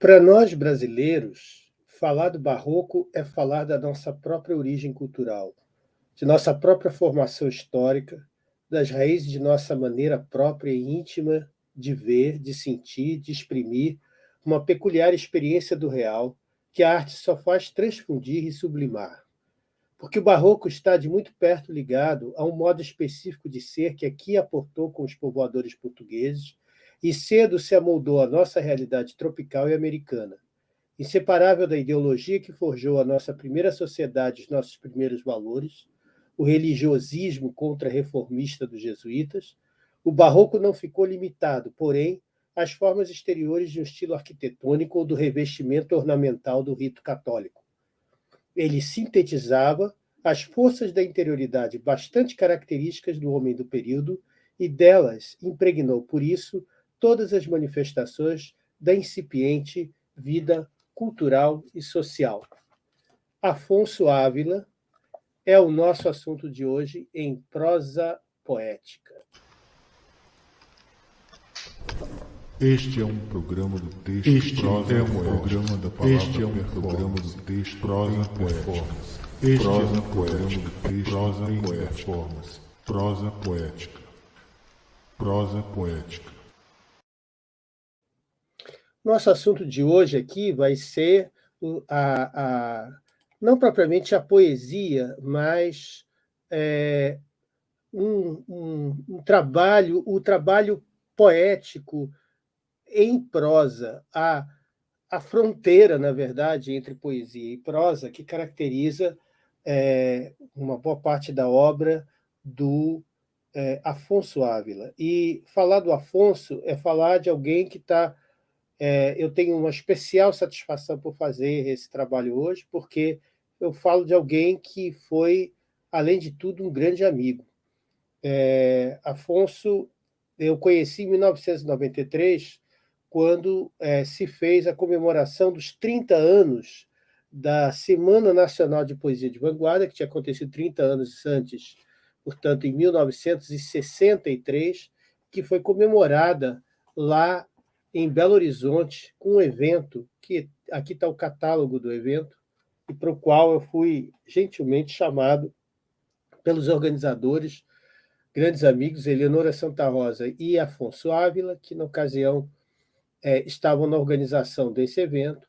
Para nós brasileiros, falar do barroco é falar da nossa própria origem cultural, de nossa própria formação histórica, das raízes de nossa maneira própria e íntima de ver, de sentir, de exprimir uma peculiar experiência do real que a arte só faz transfundir e sublimar. Porque o barroco está de muito perto ligado a um modo específico de ser que aqui aportou com os povoadores portugueses e cedo se amoldou à nossa realidade tropical e americana, inseparável da ideologia que forjou a nossa primeira sociedade, os nossos primeiros valores, o religiosismo contra-reformista dos jesuítas, o barroco não ficou limitado, porém, às formas exteriores de um estilo arquitetônico ou do revestimento ornamental do rito católico. Ele sintetizava as forças da interioridade bastante características do homem do período e delas impregnou, por isso, todas as manifestações da incipiente vida cultural e social. Afonso Ávila é o nosso assunto de hoje em prosa poética. Este é um programa do texto este prosa é um programa da palavra Este é um programa do texto prosa performance. Este prosa é um programa do texto prosa performance. Prosa poética. Prosa poética. Nosso assunto de hoje aqui vai ser a, a não propriamente a poesia, mas é, um, um, um, trabalho, o trabalho poético em prosa, a, a fronteira, na verdade, entre poesia e prosa, que caracteriza é, uma boa parte da obra do é, Afonso Ávila. E falar do Afonso é falar de alguém que está é, eu tenho uma especial satisfação por fazer esse trabalho hoje, porque eu falo de alguém que foi, além de tudo, um grande amigo. É, Afonso, eu conheci em 1993, quando é, se fez a comemoração dos 30 anos da Semana Nacional de Poesia de Vanguarda, que tinha acontecido 30 anos antes, portanto, em 1963, que foi comemorada lá em Belo Horizonte com um evento, que aqui está o catálogo do evento, e para o qual eu fui gentilmente chamado pelos organizadores, grandes amigos, Eleonora Santa Rosa e Afonso Ávila, que na ocasião é, estavam na organização desse evento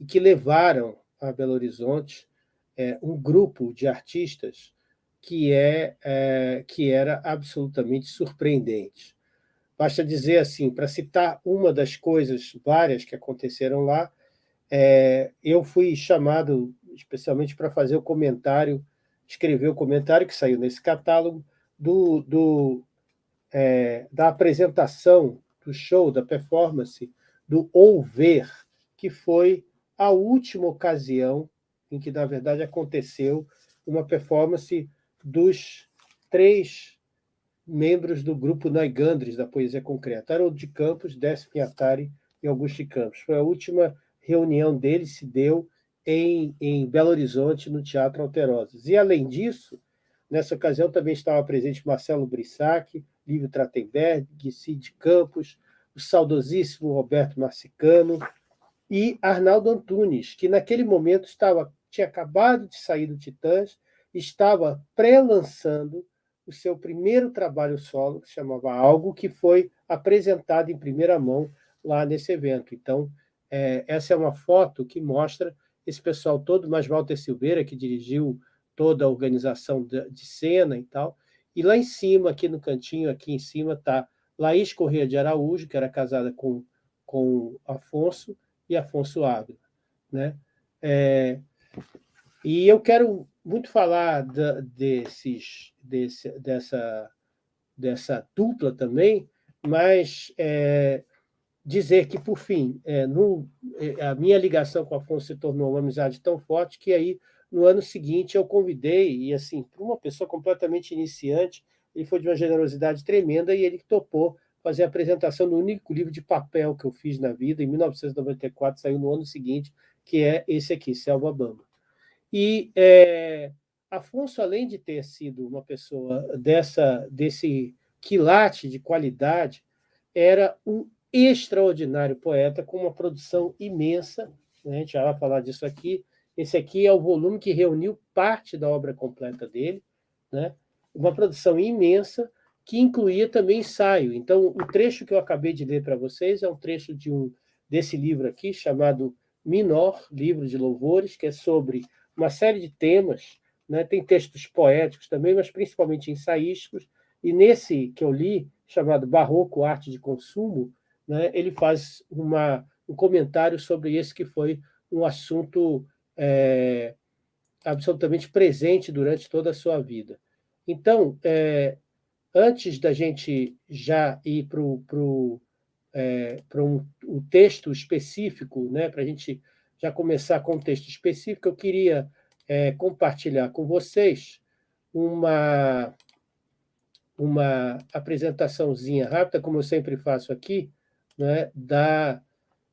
e que levaram a Belo Horizonte é, um grupo de artistas que, é, é, que era absolutamente surpreendente. Basta dizer assim, para citar uma das coisas várias que aconteceram lá, é, eu fui chamado especialmente para fazer o comentário, escrever o comentário que saiu nesse catálogo do, do é, da apresentação do show, da performance, do Ouver, que foi a última ocasião em que, na verdade, aconteceu uma performance dos três membros do grupo Naigandres, da Poesia Concreta, Haroldo de Campos, Décio Pinhatari e Augusto de Campos. Foi a última reunião deles, se deu em, em Belo Horizonte, no Teatro Alterosas. E, além disso, nessa ocasião também estava presente Marcelo Brissac, Lívio Tratenberg, Cid Campos, o saudosíssimo Roberto Marcicano e Arnaldo Antunes, que naquele momento estava, tinha acabado de sair do Titãs, estava pré-lançando o seu primeiro trabalho solo, que se chamava Algo, que foi apresentado em primeira mão lá nesse evento. Então, é, essa é uma foto que mostra esse pessoal todo, mais Walter Silveira, que dirigiu toda a organização de, de cena e tal. E lá em cima, aqui no cantinho, aqui em cima, está Laís Corrêa de Araújo, que era casada com, com Afonso, e Afonso Ávila. Né? É, e eu quero muito falar da, desses, desse, dessa, dessa dupla também, mas é, dizer que, por fim, é, no, é, a minha ligação com o Afonso se tornou uma amizade tão forte que aí, no ano seguinte, eu convidei, e assim, para uma pessoa completamente iniciante, ele foi de uma generosidade tremenda e ele topou fazer a apresentação do único livro de papel que eu fiz na vida, em 1994, saiu no ano seguinte, que é esse aqui, Selva Bamba. E é, Afonso, além de ter sido uma pessoa dessa, desse quilate de qualidade, era um extraordinário poeta, com uma produção imensa, né? a gente já vai falar disso aqui. Esse aqui é o volume que reuniu parte da obra completa dele, né? uma produção imensa, que incluía também ensaio. Então, o trecho que eu acabei de ler para vocês é um trecho de um desse livro aqui, chamado Minor, Livro de Louvores, que é sobre uma série de temas, né? tem textos poéticos também, mas principalmente ensaísticos, e nesse que eu li, chamado Barroco, Arte de Consumo, né? ele faz uma, um comentário sobre esse que foi um assunto é, absolutamente presente durante toda a sua vida. Então, é, antes da gente já ir para o é, um, um texto específico, né, para a gente já começar com um texto específico, eu queria é, compartilhar com vocês uma, uma apresentaçãozinha rápida, como eu sempre faço aqui, né, da,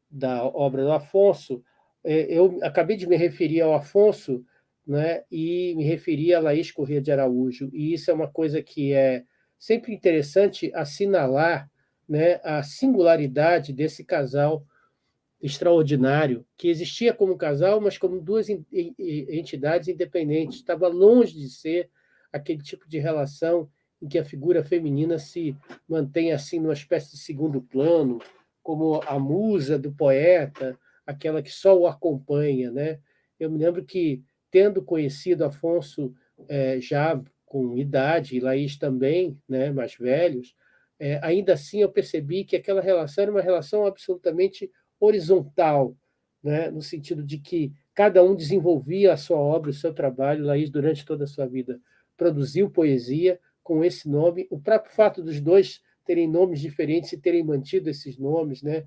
da obra do Afonso. É, eu acabei de me referir ao Afonso né, e me referi a Laís Corrêa de Araújo, e isso é uma coisa que é sempre interessante assinalar né, a singularidade desse casal extraordinário, que existia como casal, mas como duas entidades independentes. Estava longe de ser aquele tipo de relação em que a figura feminina se mantém assim numa espécie de segundo plano, como a musa do poeta, aquela que só o acompanha. Né? Eu me lembro que, tendo conhecido Afonso é, já com idade, e Laís também, né, mais velhos, é, ainda assim eu percebi que aquela relação era uma relação absolutamente horizontal, né, no sentido de que cada um desenvolvia a sua obra, o seu trabalho. Laís, durante toda a sua vida, produziu poesia com esse nome. O próprio fato dos dois terem nomes diferentes e terem mantido esses nomes, né,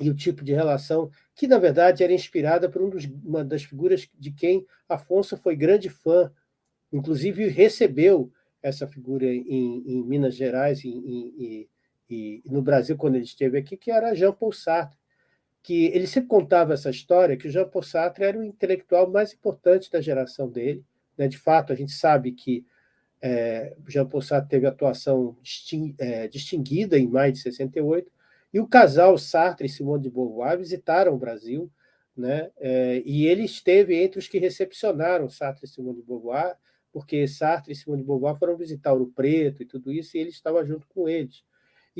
e o tipo de relação, que, na verdade, era inspirada por um dos, uma das figuras de quem Afonso foi grande fã, inclusive recebeu essa figura em, em Minas Gerais e, no Brasil, quando ele esteve aqui, que era Jean Paul Sartre, que ele sempre contava essa história, que o Jean Paul Sartre era o intelectual mais importante da geração dele. Né? De fato, a gente sabe que é, Jean Paul Sartre teve atuação é, distinguida em maio de 68, e o casal Sartre e Simone de Beauvoir visitaram o Brasil, né? É, e ele esteve entre os que recepcionaram Sartre e Simone de Beauvoir, porque Sartre e Simone de Beauvoir foram visitar Ouro Preto e tudo isso, e ele estava junto com eles.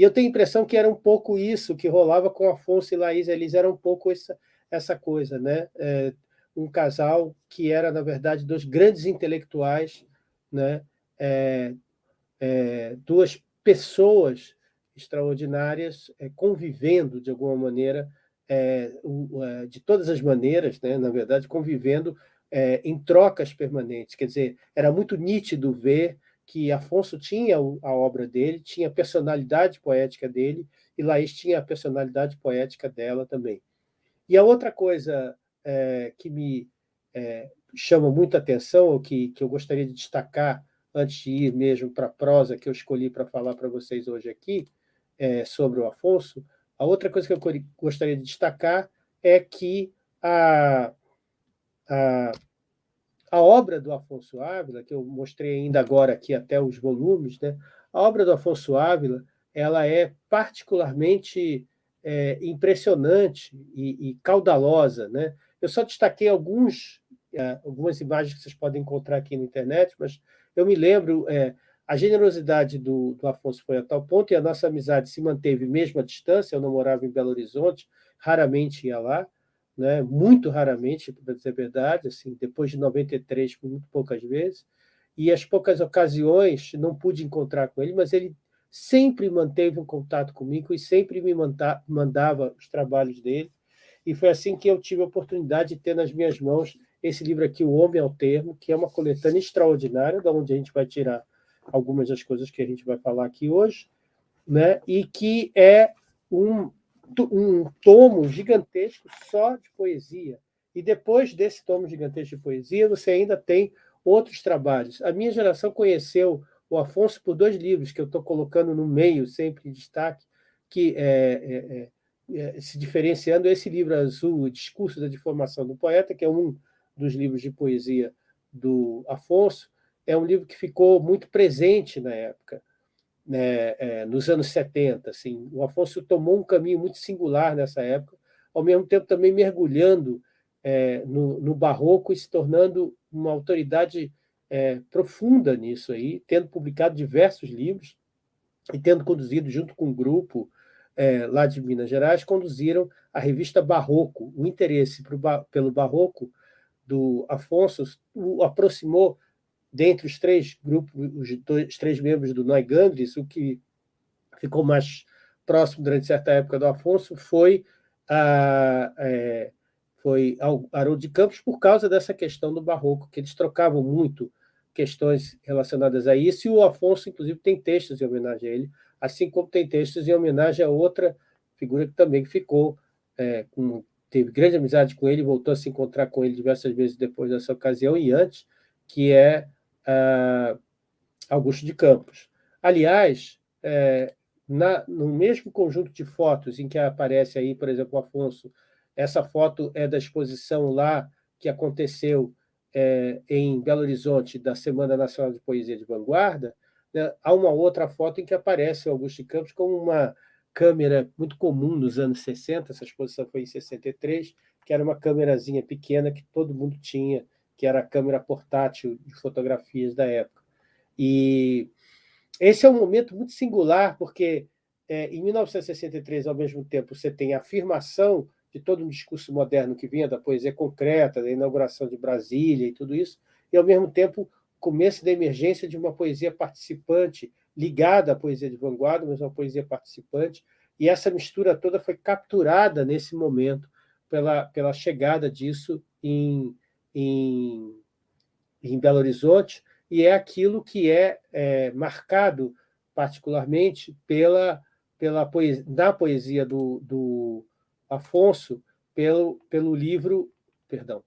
E eu tenho a impressão que era um pouco isso que rolava com Afonso e Laís, eles eram um pouco essa, essa coisa, né? É, um casal que era, na verdade, dois grandes intelectuais, né? É, é, duas pessoas extraordinárias é, convivendo, de alguma maneira, é, é, de todas as maneiras, né? na verdade, convivendo em trocas permanentes. Quer dizer, era muito nítido ver que Afonso tinha a obra dele, tinha a personalidade poética dele, e Laís tinha a personalidade poética dela também. E a outra coisa é, que me é, chama muita atenção, ou que, que eu gostaria de destacar antes de ir mesmo para a prosa que eu escolhi para falar para vocês hoje aqui, é, sobre o Afonso, a outra coisa que eu gostaria de destacar é que a, a, a obra do Afonso Ávila, que eu mostrei ainda agora aqui até os volumes, né? a obra do Afonso Ávila ela é particularmente é, impressionante e, e, caudalosa. Né? Eu só destaquei alguns, é, algumas imagens que vocês podem encontrar aqui na internet, mas eu me lembro, é, a generosidade do, do Afonso foi a tal ponto, e a nossa amizade se manteve mesmo à distância, eu não morava em Belo Horizonte, raramente ia lá, né? muito raramente, para dizer a verdade, assim, depois de 93, muito poucas vezes, e as poucas ocasiões não pude encontrar com ele, mas ele sempre manteve um contato comigo e sempre me mandava os trabalhos dele, e foi assim que eu tive a oportunidade de ter nas minhas mãos esse livro aqui, O Homem ao Termo, que é uma coletânea extraordinária, da onde a gente vai tirar algumas das coisas que a gente vai falar aqui hoje, né? e que é um um tomo gigantesco só de poesia. E depois desse tomo gigantesco de poesia, você ainda tem outros trabalhos. A minha geração conheceu o Afonso por dois livros que eu estou colocando no meio, sempre em destaque, que é, é, é, é, se diferenciando esse livro azul, O Discurso da Deformação do Poeta, que é um dos livros de poesia do Afonso, é um livro que ficou muito presente na época né, é, nos anos 70. Assim, o Afonso tomou um caminho muito singular nessa época, ao mesmo tempo também mergulhando é, no, no, barroco e se tornando uma autoridade é, profunda nisso aí, tendo publicado diversos livros e tendo conduzido, junto com um grupo é, lá de Minas Gerais, conduziram a revista Barroco. O interesse pro, pelo barroco do Afonso o aproximou dentre os três grupos, os, dois, os três membros do Neugandres, o que ficou mais próximo durante certa época do Afonso foi a, é, foi Haroldo de Campos por causa dessa questão do barroco, que eles trocavam muito questões relacionadas a isso, e o Afonso, inclusive, tem textos em homenagem a ele, assim como tem textos em homenagem a outra figura que também ficou, é, com, teve grande amizade com ele, voltou a se encontrar com ele diversas vezes depois dessa ocasião e antes, que é Augusto de Campos. Aliás, é, na, no mesmo conjunto de fotos em que aparece aí, por exemplo, o Afonso, essa foto é da exposição lá que aconteceu é, em Belo Horizonte, da Semana Nacional de Poesia de Vanguarda, né, há uma outra foto em que aparece o Augusto de Campos com uma câmera muito comum nos anos 60, essa exposição foi em 63, que era uma câmerazinha pequena que todo mundo tinha, que era a câmera portátil de fotografias da época. E esse é um momento muito singular, porque é, em 1963, ao mesmo tempo, você tem a afirmação de todo um discurso moderno que vinha da poesia concreta, da inauguração de Brasília e tudo isso, e, ao mesmo tempo, começo da emergência de uma poesia participante, ligada à poesia de vanguarda, mas uma poesia participante, e essa mistura toda foi capturada nesse momento pela, pela chegada disso em, em, em Belo Horizonte, e é aquilo que é, é marcado particularmente pela, pela poesia, na poesia do, do Afonso, pelo, pelo livro, perdão,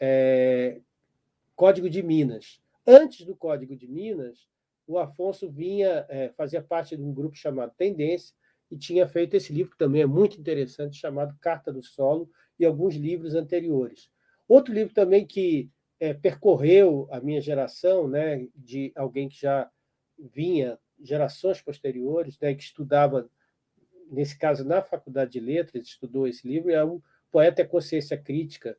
é, Código de Minas. Antes do Código de Minas, o Afonso vinha, é, fazia parte de um grupo chamado Tendência, e tinha feito esse livro, que também é muito interessante, chamado Carta do Solo, e alguns livros anteriores. Outro livro também que é, percorreu a minha geração, né, de alguém que já vinha gerações posteriores, né, que estudava, nesse caso, na Faculdade de Letras, estudou esse livro, é o Poeta e a Consciência Crítica,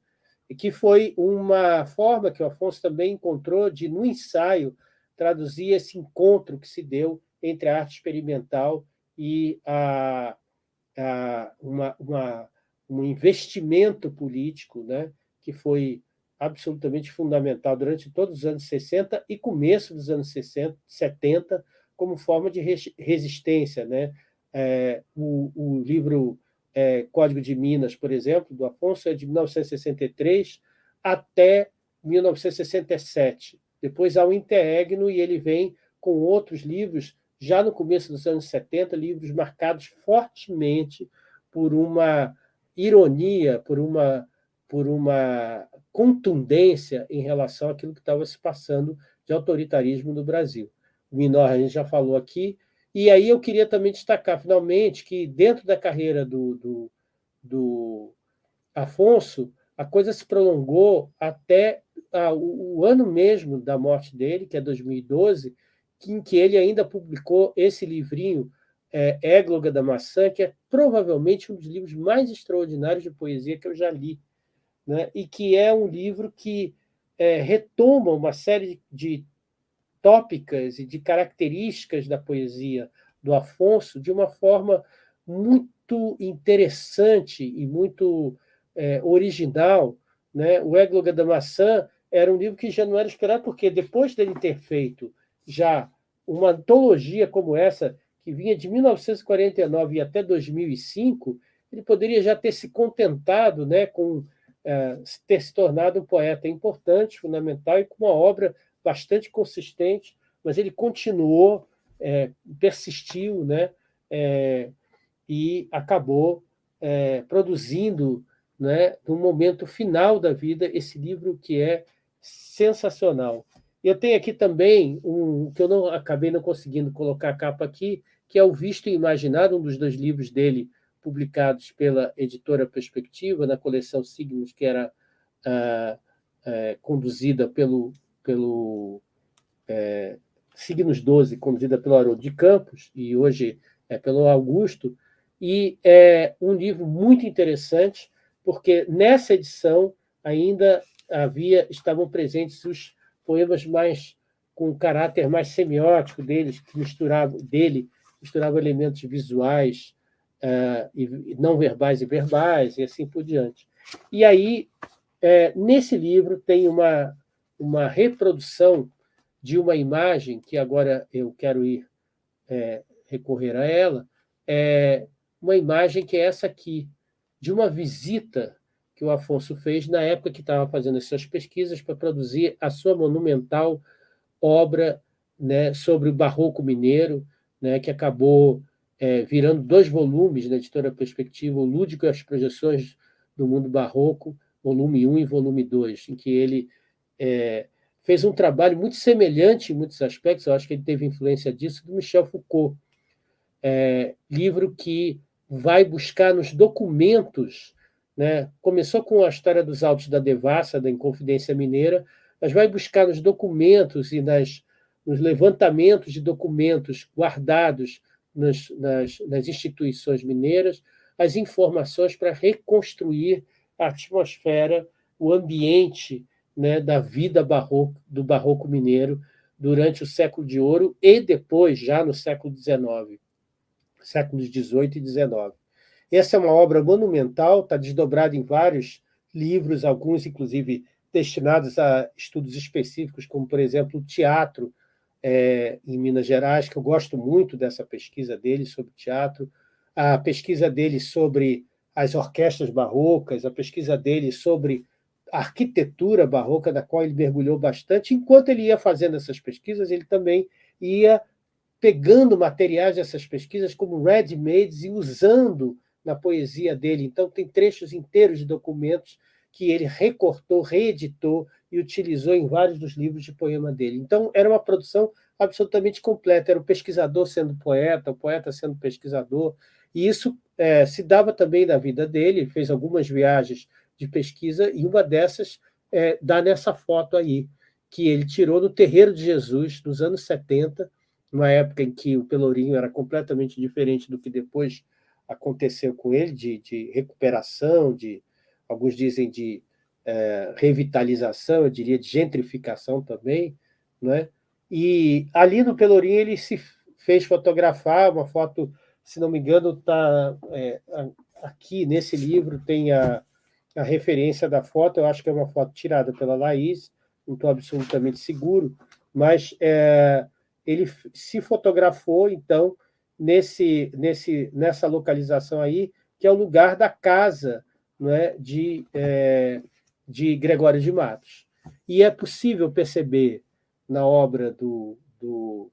que foi uma forma que o Afonso também encontrou de, no ensaio, traduzir esse encontro que se deu entre a arte experimental e a, a uma, uma, um investimento político né, que foi absolutamente fundamental durante todos os anos 60 e começo dos anos 60, 70, como forma de resistência. Né? É, o, o, livro é, Código de Minas, por exemplo, do Afonso, é de 1963 até 1967. Depois há o Interregno e ele vem com outros livros, já no começo dos anos 70, livros marcados fortemente por uma ironia, por uma, por uma contundência em relação àquilo que estava se passando de autoritarismo no Brasil. O Minor a gente já falou aqui, e aí eu queria também destacar, finalmente, que dentro da carreira do, do, do Afonso, a coisa se prolongou até ah, o, o, ano mesmo da morte dele, que é 2012, em que ele ainda publicou esse livrinho, é, Égloga da Maçã, que é provavelmente um dos livros mais extraordinários de poesia que eu já li né? e que é um livro que é, retoma uma série de tópicas e de características da poesia do Afonso de uma forma muito interessante e muito é, original. Né? O Égloga da Maçã era um livro que já não era esperado, porque depois dele ter feito já uma antologia como essa, que vinha de 1949 até 2005, ele poderia já ter se contentado né, com é, ter se tornado um poeta importante, fundamental e com uma obra bastante consistente, mas ele continuou, é, persistiu, né, é, e acabou é, produzindo, né, no momento final da vida, esse livro que é sensacional. Eu tenho aqui também um que eu não acabei não conseguindo colocar a capa aqui, que é o Visto e Imaginado, um dos dois livros dele, publicados pela editora Perspectiva, na coleção Signos, que era ah, eh, conduzida pelo, pelo, eh, Signos 12, conduzida pelo Haroldo de Campos, e hoje é pelo Augusto, e é um livro muito interessante, porque nessa edição ainda havia estavam presentes os poemas mais com caráter mais semiótico deles, que misturavam dele, misturavam elementos visuais, uh, e não verbais e verbais, e assim por diante. E aí, é, nesse livro, tem uma, uma reprodução de uma imagem, que agora eu quero ir é, recorrer a ela, é uma imagem que é essa aqui, de uma visita que o Afonso fez na época que estava fazendo as suas pesquisas para produzir a sua monumental obra né, sobre o barroco mineiro, né, que acabou é, virando dois volumes na editora Perspectiva, o Lúdico e as Projeções do Mundo Barroco, volume 1 e volume 2, em que ele é, fez um trabalho muito semelhante em muitos aspectos, eu acho que ele teve influência disso, do Michel Foucault, é, livro que vai buscar nos documentos, né, começou com a história dos autos da Devassa, da Inconfidência Mineira, mas vai buscar nos documentos e nas, nos levantamentos de documentos guardados nas, nas, nas instituições mineiras as informações para reconstruir a atmosfera, o ambiente né, da vida barroco, do barroco mineiro durante o século de ouro e depois, já no século XIX, séculos XVIII e XIX. Essa é uma obra monumental, está desdobrada em vários livros, alguns, inclusive, destinados a estudos específicos, como, por exemplo, o teatro, é, em Minas Gerais, que eu gosto muito dessa pesquisa dele sobre teatro, a pesquisa dele sobre as orquestras barrocas, a pesquisa dele sobre a arquitetura barroca, da qual ele mergulhou bastante. Enquanto ele ia fazendo essas pesquisas, ele também ia pegando materiais dessas pesquisas como ready-mades e usando na poesia dele. Então, tem trechos inteiros de documentos que ele recortou, reeditou e utilizou em vários dos livros de poema dele. Então, era uma produção absolutamente completa. Era o pesquisador sendo poeta, o poeta sendo pesquisador, e isso é, se dava também na vida dele. Ele fez algumas viagens de pesquisa, e uma dessas é, dá nessa foto aí, que ele tirou no Terreiro de Jesus, nos anos 70, numa época em que o Pelourinho era completamente diferente do que depois aconteceu com ele, de, de recuperação, de alguns dizem de é, revitalização, eu diria de gentrificação também, né? E ali no Pelourinho ele se fez fotografar, uma foto, se não me engano, está é, aqui nesse livro, tem a, a referência da foto, eu acho que é uma foto tirada pela Laís, não estou absolutamente seguro, mas é, ele se fotografou, então, nesse, nesse, nessa localização aí, que é o lugar da casa né, de, é, de Gregório de Matos. E é possível perceber na obra do, do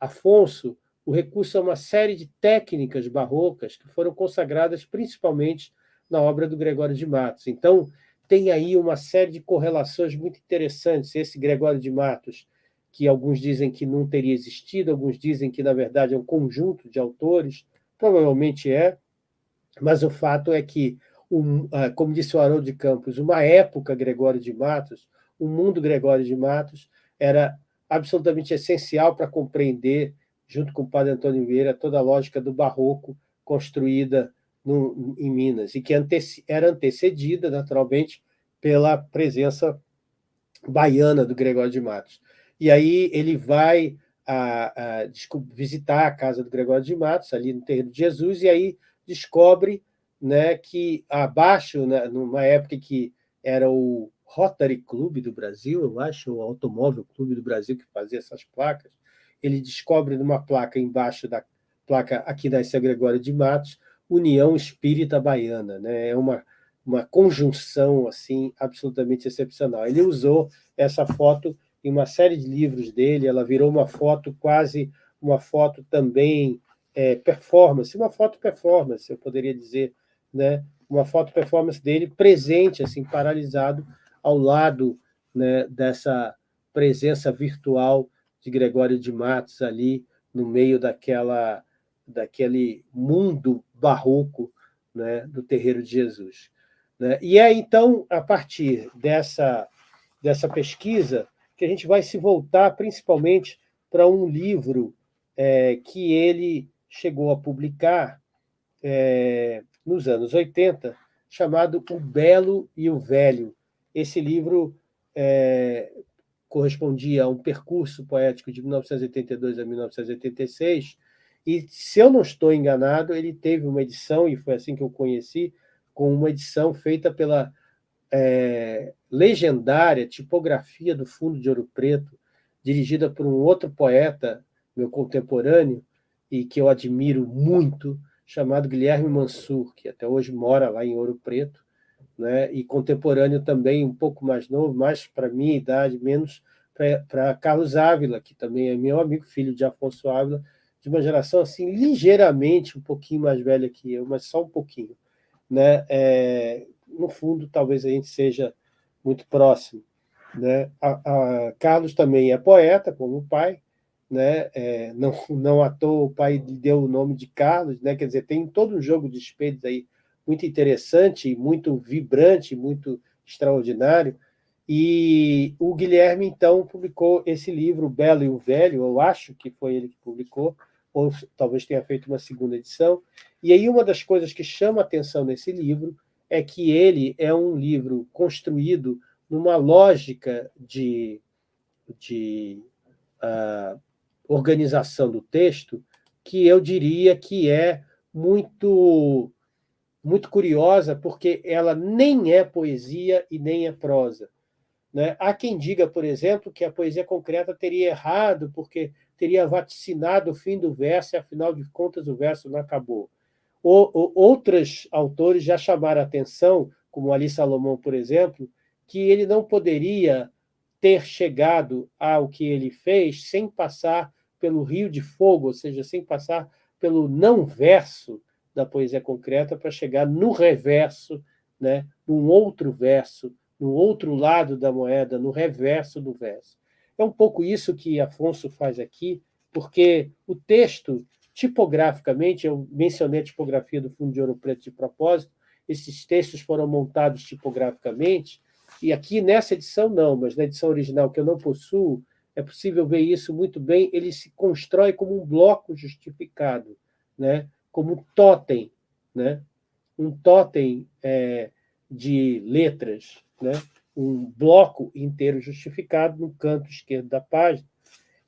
Afonso o recurso a uma série de técnicas barrocas que foram consagradas principalmente na obra do Gregório de Matos. Então, tem aí uma série de correlações muito interessantes. Esse Gregório de Matos, que alguns dizem que não teria existido, alguns dizem que, na verdade, é um conjunto de autores, provavelmente é, mas o fato é que um, ah, como disse o Haroldo de Campos, uma época Gregório de Matos, o mundo Gregório de Matos, era absolutamente essencial para compreender, junto com o padre Antônio Vieira, toda a lógica do barroco construída no, em Minas, e que anteci, era antecedida, naturalmente, pela presença baiana do Gregório de Matos. E aí ele vai a, a, visitar a casa do Gregório de Matos, ali no Terreiro de Jesus, e aí descobre né, que abaixo, né, numa época que era o Rotary Club do Brasil, eu acho, o Automóvel Clube do Brasil que fazia essas placas, ele descobre numa placa embaixo da placa aqui da São Gregório de Matos, União Espírita Baiana, né? é uma, uma conjunção assim absolutamente excepcional. Ele usou essa foto em uma série de livros dele, ela virou uma foto quase uma foto também é, performance, uma foto performance, eu poderia dizer, né, uma foto performance dele presente, assim, paralisado ao lado né, dessa presença virtual de Gregório de Matos ali no meio daquela daquele mundo barroco né, do terreiro de Jesus. Né? E é então a partir dessa dessa pesquisa que a gente vai se voltar principalmente para um livro é, que ele chegou a publicar é, nos anos 80, chamado O Belo e o Velho. Esse livro é, correspondia a um percurso poético de 1982 a 1986, e, se eu não estou enganado, ele teve uma edição, e foi assim que eu conheci, com uma edição feita pela é, legendária Tipografia do Fundo de Ouro Preto, dirigida por um outro poeta, meu contemporâneo, e que eu admiro muito, chamado Guilherme Mansur, que até hoje mora lá em Ouro Preto, né? e contemporâneo também, um pouco mais novo, mais para minha idade, menos para Carlos Ávila, que também é meu amigo, filho de Afonso Ávila, de uma geração assim ligeiramente um pouquinho mais velha que eu, mas só um pouquinho. Né? É, no fundo, talvez a gente seja muito próximo. Né? A, a Carlos também é poeta, como o pai, né? É, não, não à toa o pai deu o nome de Carlos, né? quer dizer, tem todo um jogo de espelhos aí muito interessante, muito vibrante, muito extraordinário, e o Guilherme, então, publicou esse livro, O Belo e o Velho, eu acho que foi ele que publicou, ou talvez tenha feito uma segunda edição, e aí uma das coisas que chama atenção nesse livro é que ele é um livro construído numa lógica de, de uh, organização do texto que eu diria que é muito, muito curiosa, porque ela nem é poesia e nem é prosa. Né? Há quem diga, por exemplo, que a poesia concreta teria errado porque teria vaticinado o fim do verso e, afinal de contas, o verso não acabou. Ou, outros autores já chamaram a atenção, como Ali Salomão, por exemplo, que ele não poderia ter chegado ao que ele fez sem passar pelo rio de fogo, ou seja, sem passar pelo não-verso da poesia concreta para chegar no reverso, né, num outro verso, no outro lado da moeda, no reverso do verso. É um pouco isso que Afonso faz aqui, porque o texto, tipograficamente, eu mencionei a tipografia do Fundo de Ouro Preto de propósito, esses textos foram montados tipograficamente, e aqui nessa edição não, mas na edição original que eu não possuo, é possível ver isso muito bem, ele se constrói como um bloco justificado, né? como um totem, né? um totem é, de letras, né? um bloco inteiro justificado no canto esquerdo da página.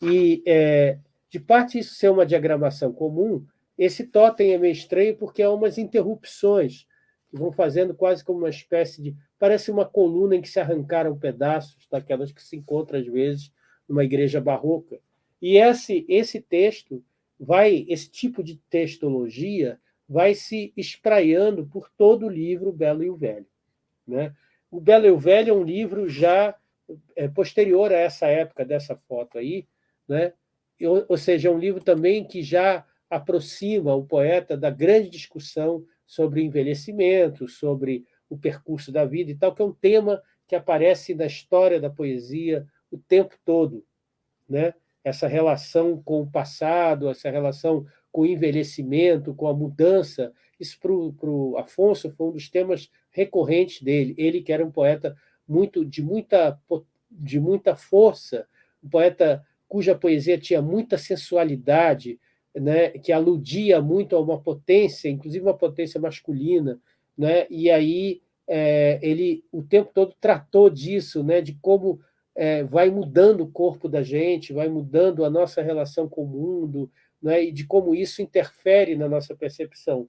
E, é, de parte isso ser uma diagramação comum, esse totem é meio estranho porque há umas interrupções que vão fazendo quase como uma espécie de... Parece uma coluna em que se arrancaram pedaços daquelas que se encontram, às vezes, numa igreja barroca. E esse, esse texto vai, esse tipo de textologia vai se espraiando por todo o livro Belo e o Velho. Né? O Belo e o Velho é um livro já é, posterior a essa época dessa foto aí, né? ou, ou seja, é um livro também que já aproxima o poeta da grande discussão sobre envelhecimento, sobre o percurso da vida e tal, que é um tema que aparece na história da poesia o tempo todo. Né? Essa relação com o passado, essa relação com o envelhecimento, com a mudança. Isso, para o Afonso, foi um dos temas recorrentes dele. Ele, que era um poeta muito de muita, de muita força, um poeta cuja poesia tinha muita sensualidade, né, que aludia muito a uma potência, inclusive uma potência masculina, né, e aí é, ele o tempo todo tratou disso, né, de como é, vai mudando o corpo da gente, vai mudando a nossa relação com o mundo, né, e de como isso interfere na nossa percepção.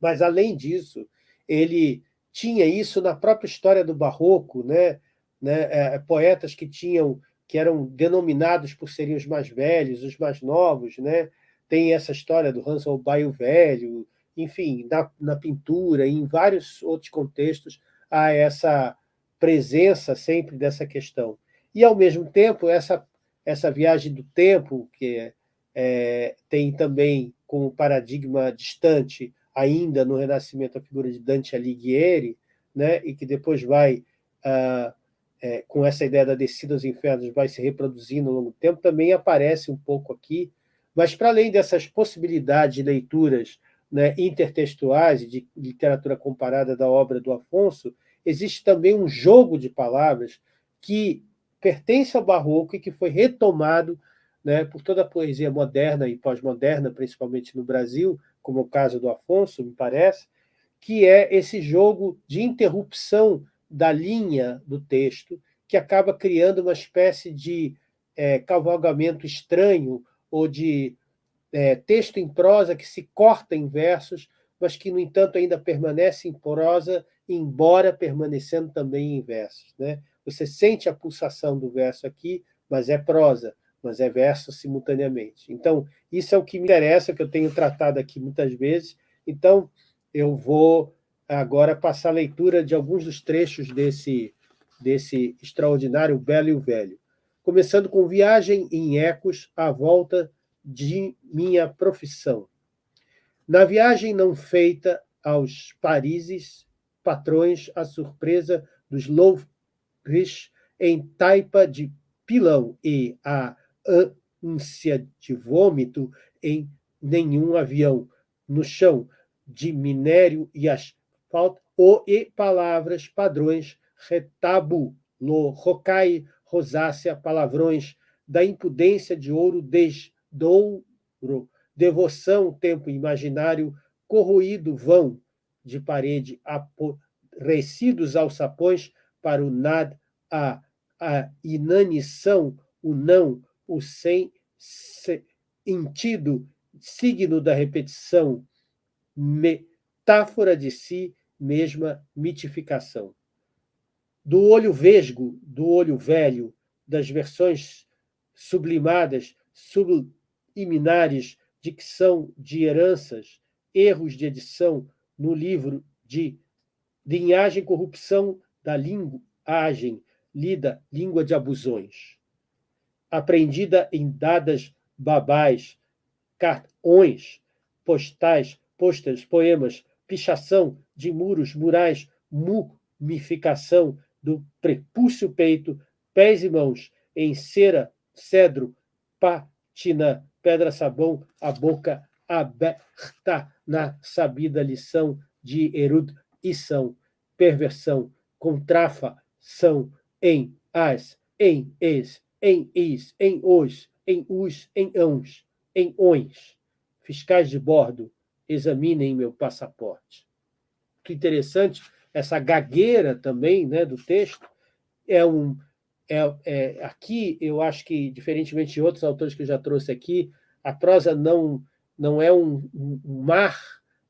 Mas, além disso, ele tinha isso na própria história do Barroco, né, né, é, poetas que tinham que eram denominados por serem os mais velhos, os mais novos, né? Tem essa história do Hans Holbein o Velho, enfim, na, na pintura, em vários outros contextos, há essa presença sempre dessa questão. E, ao mesmo tempo, essa, essa viagem do tempo, que é, tem também como paradigma distante, ainda no Renascimento, a figura de Dante Alighieri, né, e que depois vai, ah, é, com essa ideia da descida aos infernos, vai se reproduzindo ao longo do tempo, também aparece um pouco aqui, mas para além dessas possibilidades de leituras né, intertextuais de literatura comparada da obra do Afonso, existe também um jogo de palavras que pertence ao barroco e que foi retomado né, por toda a poesia moderna e pós-moderna, principalmente no Brasil, como o caso do Afonso, me parece, que é esse jogo de interrupção da linha do texto, que acaba criando uma espécie de é, cavalgamento estranho ou de é, texto em prosa que se corta em versos, mas que, no entanto, ainda permanece em prosa, embora permanecendo também em versos. Né? Você sente a pulsação do verso aqui, mas é prosa, mas é verso simultaneamente. Então, isso é o que me interessa, que eu tenho tratado aqui muitas vezes. Então, eu vou agora passar a leitura de alguns dos trechos desse, desse extraordinário Belo e o Velho. Começando com Viagem em Ecos à volta de minha profissão. Na viagem não feita aos Parises, patrões, a surpresa dos Louvres em taipa de pilão e a ânsia de vômito em nenhum avião, no chão de minério e asfalto, ou e palavras padrões, retabu, lo, rocai, rosácea, palavrões, da impudência de ouro desdouro, devoção, tempo imaginário, corroído vão, de parede aborrecidos alçapões, para o nad, a, a inanição, o não, o sem sentido, signo da repetição, metáfora de si, mesma mitificação. Do olho vesgo, do olho velho, das versões sublimadas, subliminares, dicção de heranças, erros de edição no livro de linhagem corrupção da linguagem, lida língua de abusões aprendida em dadas babais, cartões, postais, posters, poemas, pichação de muros, murais, mumificação do prepúcio peito, pés e mãos, em cera, cedro, pátina, pedra-sabão, a boca aberta na sabida lição de erudição, perversão, contrafação, em, as, em, es, em is, em os, em us, em ãos, em ons. Fiscais de bordo, examinem meu passaporte. Que interessante, essa gagueira também né, do texto é um. É, é, aqui, eu acho que, diferentemente de outros autores que eu já trouxe aqui, a prosa não, não é um, um mar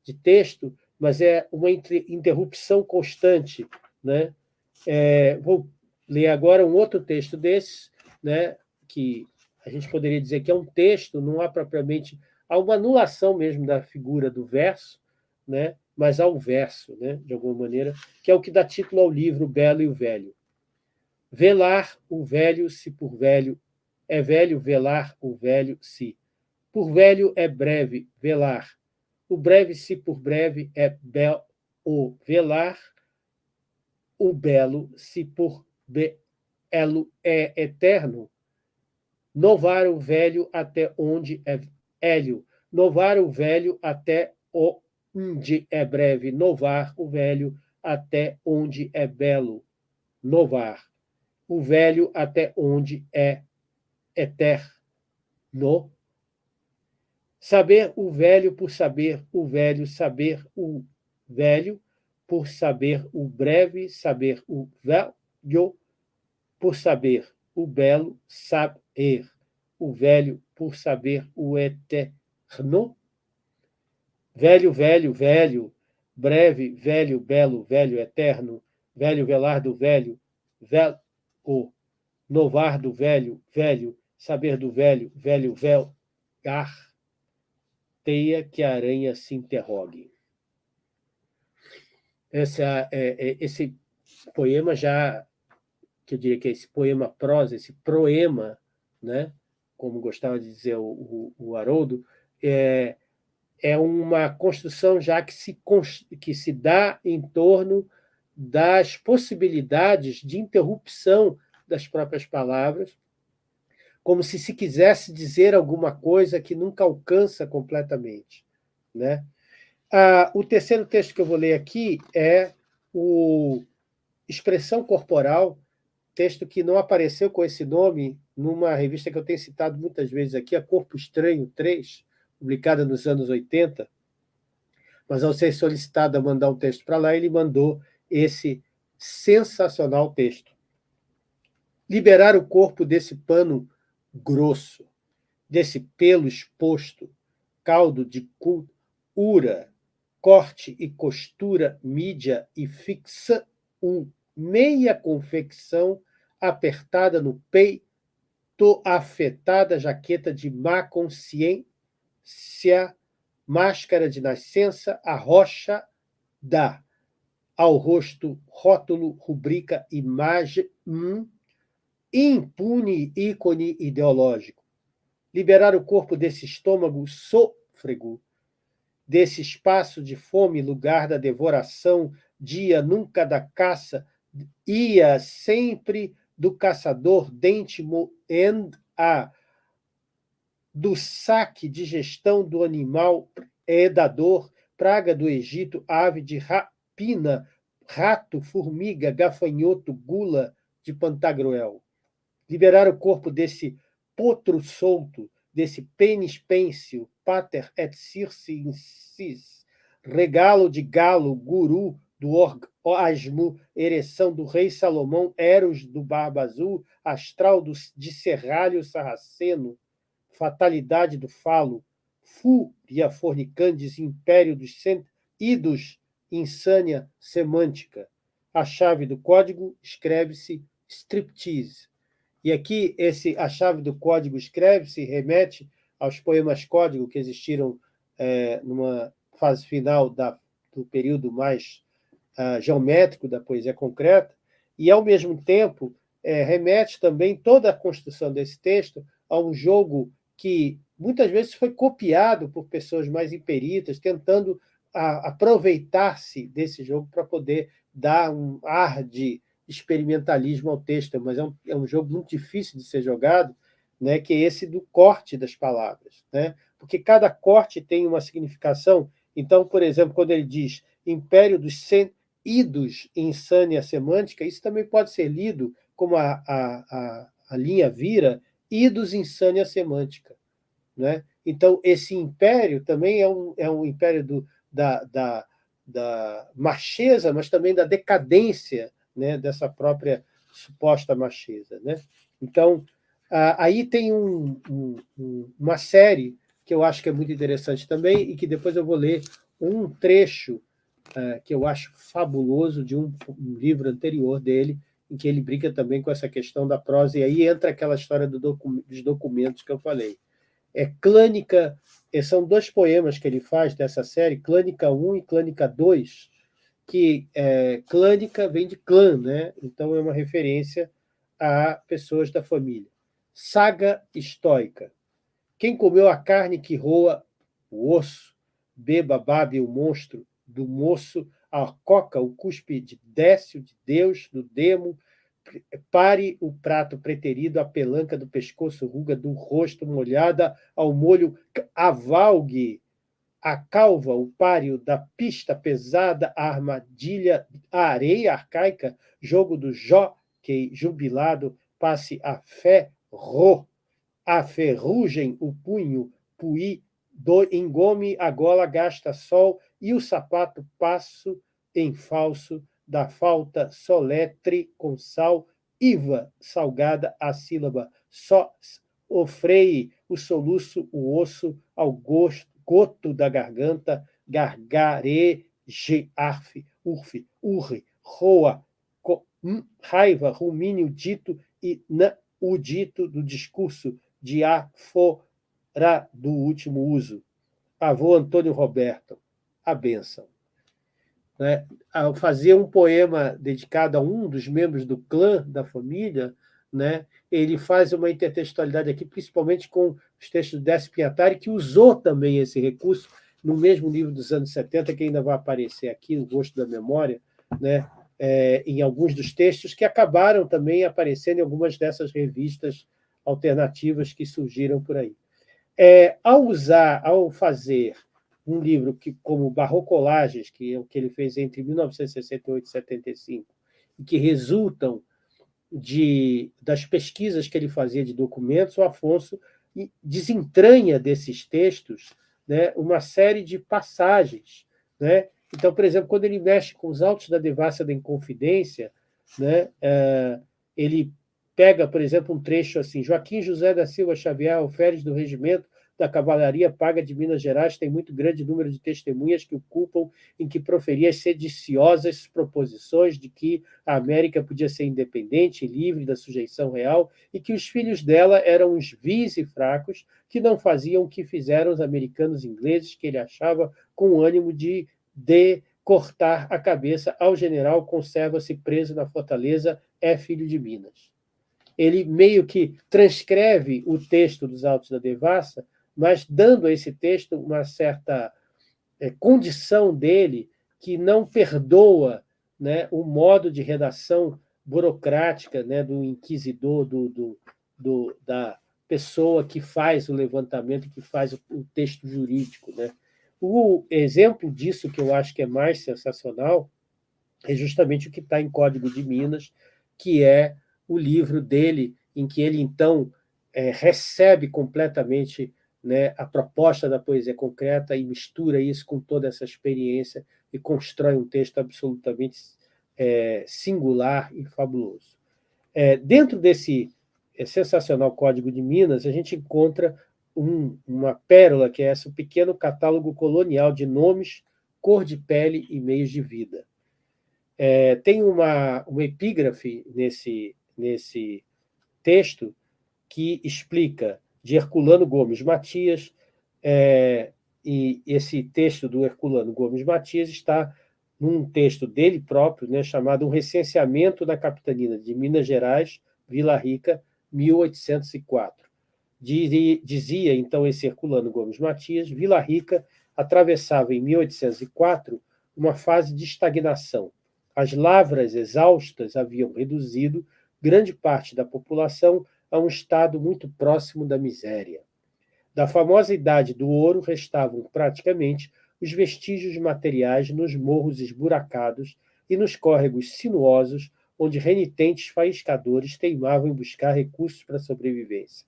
de texto, mas é uma interrupção constante. Né? É, vou ler agora um outro texto desses, né, que a gente poderia dizer que é um texto, não há propriamente há uma anulação mesmo da figura do verso, né, mas há o verso, né, de alguma maneira, que é o que dá título ao livro Belo e o Velho. Velar o velho se por velho é velho, velar o velho se. Por velho é breve, velar. O breve se por breve é belo, velar. O belo se por be, elo é eterno. Novar o velho até onde é hélio. Novar o velho até onde é breve. Novar o velho até onde é belo. Novar o velho até onde é eterno. Saber o velho por saber o velho, saber o velho por saber o breve, saber o velho por saber o belo saber, o velho por saber o eterno. Velho, velho, velho, breve, velho, belo, velho, eterno, velho velar do velho, velho, novar do velho, velho, saber do velho, velho, velgar, teia que a aranha se interrogue. Essa, é, é, esse poema já que eu diria que é esse poema prosa, esse proema, né? como gostava de dizer o, o, o Haroldo, é, é uma construção já que se, que se dá em torno das possibilidades de interrupção das próprias palavras, como se se quisesse dizer alguma coisa que nunca alcança completamente. Né? Ah, o terceiro texto que eu vou ler aqui é o Expressão Corporal, texto que não apareceu com esse nome numa revista que eu tenho citado muitas vezes aqui, a Corpo Estranho 3, publicada nos anos 80, mas ao ser solicitado a mandar um texto para lá, ele mandou esse sensacional texto. Liberar o corpo desse pano grosso, desse pelo exposto, caldo de ura, corte e costura, mídia e fixa, um meia confecção apertada no peito, afetada jaqueta de má consciência, máscara de nascença, a rocha dá ao rosto rótulo, rubrica, imagem, hum, impune ícone ideológico. Liberar o corpo desse estômago sôfrego, desse espaço de fome, lugar da devoração, dia nunca da caça, ia sempre do caçador dente moend a do saque de gestão do animal edador, praga do Egito, ave de rapina, rato, formiga, gafanhoto, gula de Pantagruel. Liberar o corpo desse potro solto, desse pênis pêncil, pater et circe incis, regalo de galo, guru do orgasmo, ereção do rei Salomão, Eros do Barba Azul, astral do, de serralho sarraceno, fatalidade do falo, fúria fornicantes, império dos idos, insânia semântica. A chave do código escreve-se striptease. E aqui, esse, a chave do código escreve-se remete aos poemas código que existiram é, numa fase final da, do período mais uh, geométrico da poesia concreta, e, ao mesmo tempo, é, remete também toda a construção desse texto a um jogo que muitas vezes foi copiado por pessoas mais imperitas, tentando aproveitar-se desse jogo para poder dar um ar de experimentalismo ao texto, mas é um, é um jogo muito difícil de ser jogado, né, que é esse do corte das palavras, né? porque cada corte tem uma significação. Então, por exemplo, quando ele diz império dos idos insânia semântica, isso também pode ser lido como a, a, a, a linha vira idos insânia semântica. Né? Então, esse império também é um, é um império do, da, da, da macheza, mas também da decadência né, dessa própria suposta macheza. Né? Então, aí tem um, um, uma série que eu acho que é muito interessante também e que depois eu vou ler um trecho uh, que eu acho fabuloso de um, um, livro anterior dele, em que ele brinca também com essa questão da prosa, e aí entra aquela história do docu dos documentos que eu falei. É Clânica, são dois poemas que ele faz dessa série, Clânica 1 e Clânica 2, que é, clânica vem de clã, né? então é uma referência a pessoas da família. Saga estoica. Quem comeu a carne que roa o osso, beba, babe o monstro, do moço a coca, o cuspe de Décio, de Deus, do demo, pare o prato preterido, a pelanca do pescoço, ruga do rosto molhada, ao molho avalgue, a calva, o páreo da pista pesada, a armadilha, a areia arcaica, jogo do jockey jubilado, passe a fé, ro, a ferrugem, o punho, puí, do engome, a gola gasta sol, e o sapato passo em falso, da falta soletre com sal, iva salgada a sílaba, só o freie, o soluço, o osso, ao gosto, goto da garganta, gargare, arf, urfe, urre, roa, co, hum, raiva, rumínio dito e na, o dito do discurso de afora do último uso. Avô Antônio Roberto, a bênção né, ao fazer um poema dedicado a um dos membros do clã, da família, né, ele faz uma intertextualidade aqui, principalmente com os textos do Décio que usou também esse recurso no mesmo livro dos anos 70, que ainda vai aparecer aqui, O Gosto da Memória, né, é, em alguns dos textos, que acabaram também aparecendo em algumas dessas revistas alternativas que surgiram por aí. É, ao usar, ao fazer um livro que, como Barrocolagens, que é o que ele fez entre 1968 e 75, e que resultam de, das pesquisas que ele fazia de documentos, o Afonso desentranha desses textos né, uma série de passagens. Né? Então, por exemplo, quando ele mexe com os autos da devassa da Inconfidência, né, é, ele pega, por exemplo, um trecho assim, Joaquim José da Silva Xavier, alferes do regimento da Cavalaria Paga de Minas Gerais, tem muito grande número de testemunhas que o culpam em que proferia sediciosas proposições de que a América podia ser independente e livre da sujeição real e que os filhos dela eram uns vis e fracos que não faziam o que fizeram os americanos ingleses, que ele achava com ânimo de, de cortar a cabeça ao general conserva-se preso na fortaleza, é filho de Minas. Ele meio que transcreve o texto dos Autos da Devassa, mas dando a esse texto uma certa é, condição dele que não perdoa né, o modo de redação burocrática né, do inquisidor, do, do, do, da pessoa que faz o levantamento, que faz o, o texto jurídico. Né? O exemplo disso, que eu acho que é mais sensacional, é justamente o que está em Código de Minas, que é o livro dele, em que ele, então, é, recebe completamente né, a proposta da poesia concreta e mistura isso com toda essa experiência e constrói um texto absolutamente é, singular e fabuloso. É, dentro desse é, sensacional Código de Minas, a gente encontra um, uma pérola, que é esse pequeno catálogo colonial de nomes, cor de pele e meios de vida. É, tem uma, uma epígrafe nesse, nesse texto que explica de Herculano Gomes Matias, é, e esse texto do Herculano Gomes Matias está num texto dele próprio, né, chamado Um Recenseamento da Capitania de Minas Gerais, Vila Rica, 1804. Dizia, então, esse Herculano Gomes Matias, Vila Rica atravessava, em 1804, uma fase de estagnação. As lavras exaustas haviam reduzido grande parte da população a um estado muito próximo da miséria. Da famosa idade do ouro restavam praticamente os vestígios materiais nos morros esburacados e nos córregos sinuosos onde renitentes faiscadores teimavam em buscar recursos para a sobrevivência.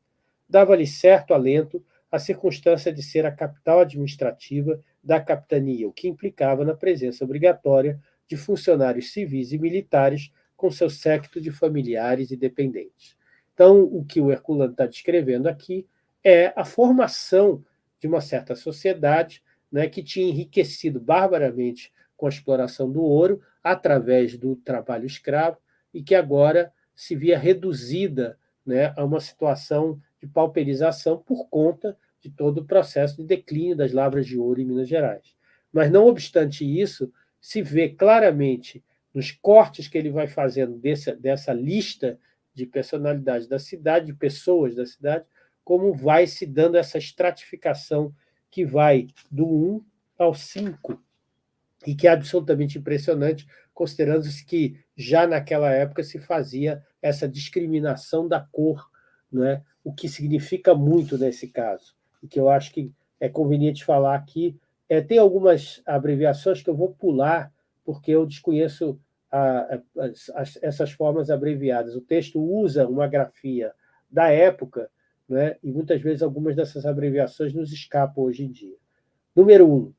Dava-lhe certo alento a circunstância de ser a capital administrativa da capitania, o que implicava na presença obrigatória de funcionários civis e militares com seu séquito de familiares e dependentes. Então, o que o Herculano está descrevendo aqui é a formação de uma certa sociedade né, que tinha enriquecido barbaramente com a exploração do ouro através do trabalho escravo e que agora se via reduzida né, a uma situação de pauperização por conta de todo o processo de declínio das lavras de ouro em Minas Gerais. Mas, não obstante isso, se vê claramente nos cortes que ele vai fazendo dessa, dessa lista de personalidades da cidade, de pessoas da cidade, como vai se dando essa estratificação que vai do 1 ao 5, e que é absolutamente impressionante, considerando-se que já naquela época se fazia essa discriminação da cor, não é? o que significa muito nesse caso, e que eu acho que é conveniente falar aqui. É, tem algumas abreviações que eu vou pular, porque eu desconheço a, a, essas formas abreviadas. O texto usa uma grafia da época, né, e muitas vezes algumas dessas abreviações nos escapam hoje em dia. Número 1. Um,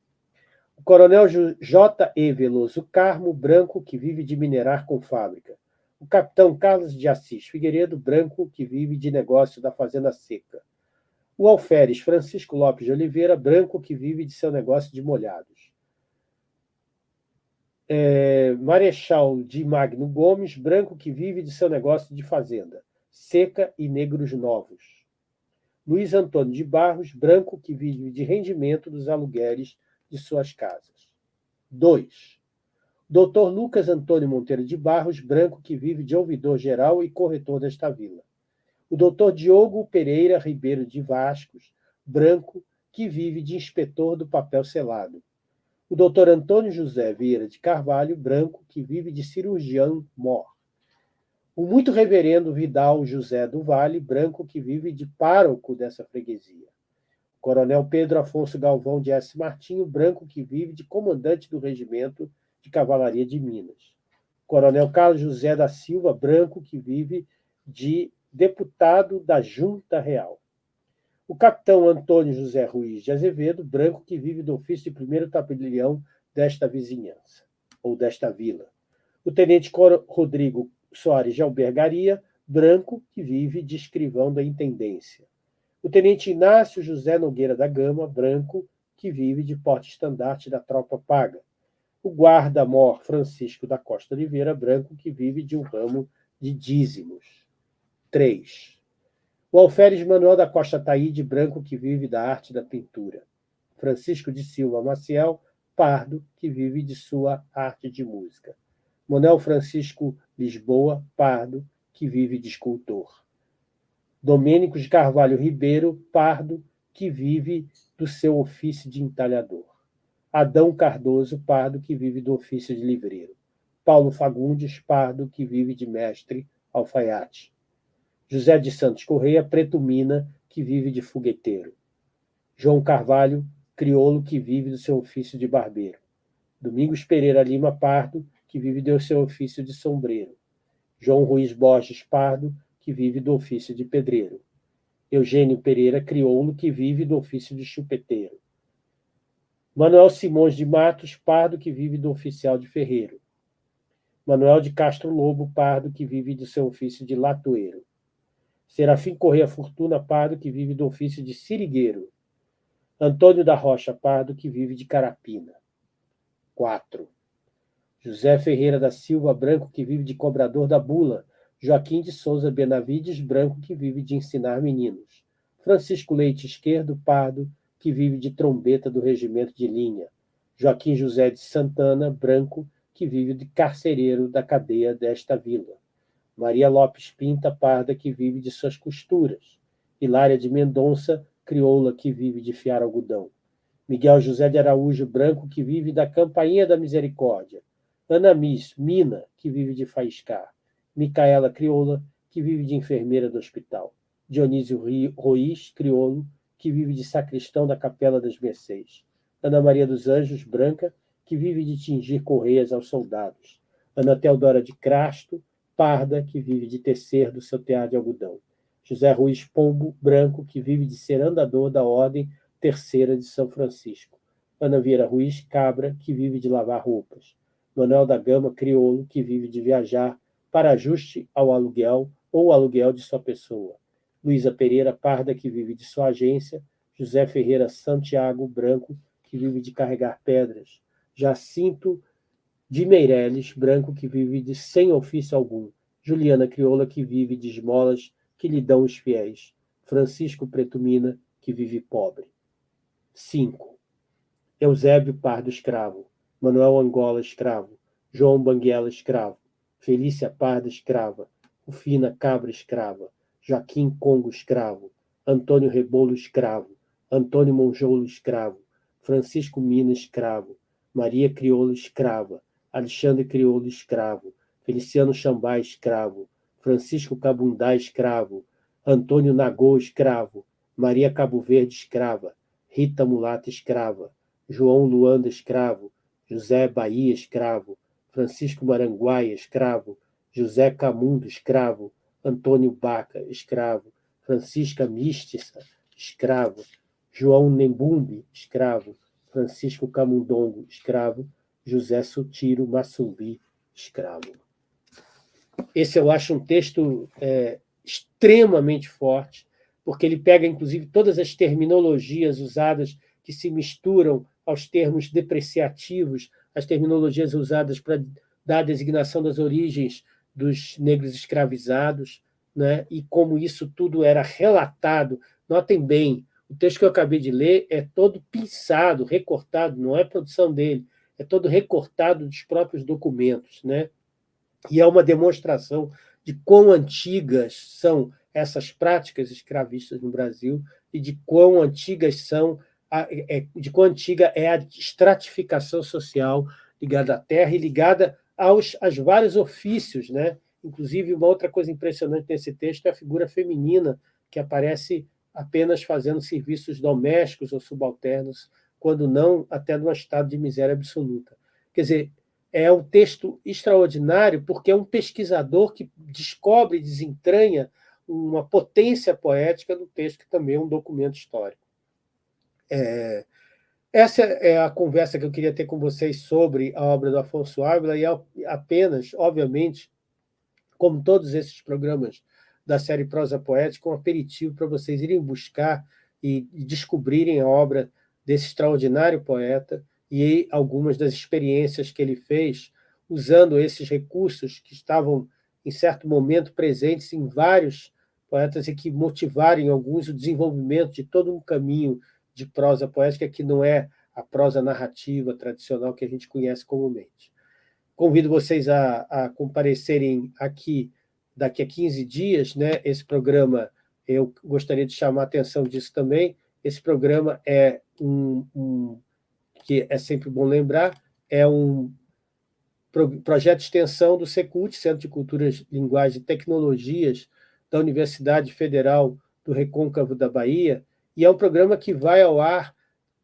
o coronel J. E. Veloso Carmo, branco, que vive de minerar com fábrica. O capitão Carlos de Assis Figueiredo, branco, que vive de negócio da fazenda seca. O alferes Francisco Lopes de Oliveira, branco, que vive de seu negócio de molhados é, Marechal de Magno Gomes, branco que vive de seu negócio de fazenda, seca e negros novos. Luiz Antônio de Barros, branco que vive de rendimento dos aluguéis de suas casas. 2. Dr. Lucas Antônio Monteiro de Barros, branco que vive de ouvidor geral e corretor desta vila. O Dr. Diogo Pereira Ribeiro de Vascos, branco que vive de inspetor do papel selado o doutor Antônio José Vieira de Carvalho, branco, que vive de cirurgião mor. O muito reverendo Vidal José do Vale, branco, que vive de pároco dessa freguesia. O coronel Pedro Afonso Galvão de S. Martinho, branco, que vive de comandante do regimento de cavalaria de Minas. Coronel Carlos José da Silva Branco, que vive de deputado da Junta Real. O capitão Antônio José Ruiz de Azevedo Branco, que vive do ofício de primeiro tabelião desta vizinhança, ou desta vila. O tenente Rodrigo Soares de Albergaria Branco, que vive de escrivão da intendência. O tenente Inácio José Nogueira da Gama Branco, que vive de porte-estandarte da tropa paga o guarda-mor Francisco da Costa Oliveira Branco, que vive de um ramo de dízimos. 3. O alferes Manuel da Costa Taíde Branco, que vive da arte da pintura. Francisco de Silva Maciel Pardo, que vive de sua arte de música. Manuel Francisco Lisboa Pardo, que vive de escultor. Domênico de Carvalho Ribeiro Pardo, que vive do seu ofício de entalhador. Adão Cardoso Pardo, que vive do ofício de livreiro. Paulo Fagundes Pardo, que vive de mestre alfaiate. José de Santos Correia Preto Mina, que vive de fogueteiro. João Carvalho, crioulo, que vive do seu ofício de barbeiro. Domingos Pereira Lima Pardo, que vive do seu ofício de sombreiro. João Ruiz Borges Pardo, que vive do ofício de pedreiro. Eugênio Pereira Crioulo, que vive do ofício de chupeteiro. Manuel Simões de Matos Pardo, que vive do oficial de ferreiro. Manuel de Castro Lobo Pardo, que vive do seu ofício de latoeiro. Serafim Correia Fortuna Pardo, que vive do ofício de sirigueiro. Antônio da Rocha Pardo, que vive de carapina. 4. José Ferreira da Silva Branco, que vive de cobrador da bula. Joaquim de Souza Benavides Branco, que vive de ensinar meninos. Francisco Leite Esquerdo Pardo, que vive de trombeta do regimento de linha. Joaquim José de Santana, branco, que vive de carcereiro da cadeia desta vila. Maria Lopes Pinta Parda, que vive de suas costuras. Hilária de Mendonça, crioula, que vive de fiar algodão. Miguel José de Araújo Branco, que vive da Campainha da Misericórdia. Ana Miss, mina, que vive de faiscar. Micaela Crioula, que vive de enfermeira do hospital. Dionísio Ruiz, crioulo, que vive de sacristão da Capela das Mercês. Ana Maria dos Anjos, branca, que vive de tingir correias aos soldados. Ana Teodora de Crasto, parda, que vive de tecer do seu tear de algodão. José Ruiz Pombo, branco, que vive de ser andador da Ordem Terceira de São Francisco. Ana Vieira Ruiz Cabra, que vive de lavar roupas. Manuel da Gama Criolo, que vive de viajar para ajuste ao aluguel ou aluguel de sua pessoa. Luísa Pereira Parda, que vive de sua agência, José Ferreira Santiago Branco, que vive de carregar pedras, Jacinto de Meireles Branco, que vive de sem ofício algum, Juliana Crioula, que vive de esmolas que lhe dão os fiéis, Francisco Pretumina, que vive pobre. 5. Eusébio Pardo Escravo, Manuel Angola Escravo, João Banguela Escravo, Felícia Parda Escrava, Rufina Cabra Escrava, Joaquim Congo escravo, Antônio Rebolo escravo, Antônio Monjolo escravo, Francisco Mina escravo, Maria Crioula escrava, Alexandre Crioulo escravo, Feliciano Xambá escravo, Francisco Cabundá escravo, Antônio Nagô escravo, Maria Cabo Verde escrava, Rita Mulata escrava, João Luanda escravo, José Bahia escravo, Francisco Maranguaia escravo, José Camundo escravo, Antônio Baca, escravo, Francisca Místiça, escravo, João Nembumbi, escravo, Francisco Camundongo, escravo, José Sutiro Massumbi, escravo. Esse eu acho um texto é, extremamente forte, porque ele pega, inclusive, todas as terminologias usadas que se misturam aos termos depreciativos, as terminologias usadas para dar a designação das origens dos negros escravizados, né? e como isso tudo era relatado. Notem bem, o texto que eu acabei de ler é todo pinçado, recortado, não é produção dele, é todo recortado dos próprios documentos. Né? E é uma demonstração de quão antigas são essas práticas escravistas no Brasil e de quão antigas são é, de quão antiga é a estratificação social ligada à terra e ligada aos, aos vários ofícios. Né? Inclusive, uma outra coisa impressionante nesse texto é a figura feminina, que aparece apenas fazendo serviços domésticos ou subalternos, quando não até num estado de miséria absoluta. Quer dizer, é um texto extraordinário porque é um pesquisador que descobre, desentranha uma potência poética do texto, que também é um documento histórico. É, essa é a conversa que eu queria ter com vocês sobre a obra do Afonso Ávila, e apenas, obviamente, como todos esses programas da série Prosa Poética, um aperitivo para vocês irem buscar e descobrirem a obra desse extraordinário poeta e algumas das experiências que ele fez usando esses recursos que estavam, em certo momento, presentes em vários poetas e que motivaram em alguns o desenvolvimento de todo um caminho de prosa poética que não é a prosa narrativa tradicional que a gente conhece comumente. Convido vocês a, a comparecerem aqui daqui a 15 dias, né? esse programa, eu gostaria de chamar a atenção disso também, esse programa é um, um que é sempre bom lembrar, é um pro, projeto de extensão do Secult, Centro de Culturas, Linguagem e Tecnologias, da Universidade Federal do Recôncavo da Bahia, e é um programa que vai ao ar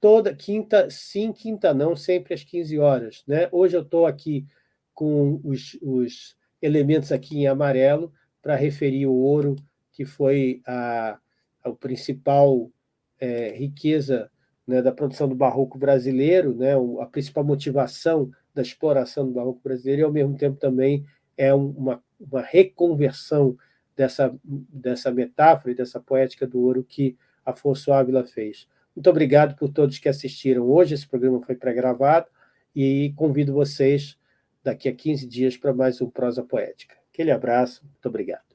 toda quinta, sim, quinta não, sempre às 15 horas. Né? Hoje eu estou aqui com os, os elementos aqui em amarelo para referir o ouro, que foi a, a principal é, riqueza né, da produção do barroco brasileiro, né, a principal motivação da exploração do barroco brasileiro, e, ao mesmo tempo, também é uma, uma reconversão dessa, dessa metáfora e dessa poética do ouro que Afonso Ávila fez. Muito obrigado por todos que assistiram hoje, esse programa foi pré-gravado, e convido vocês daqui a 15 dias para mais um Prosa Poética. Aquele abraço, muito obrigado.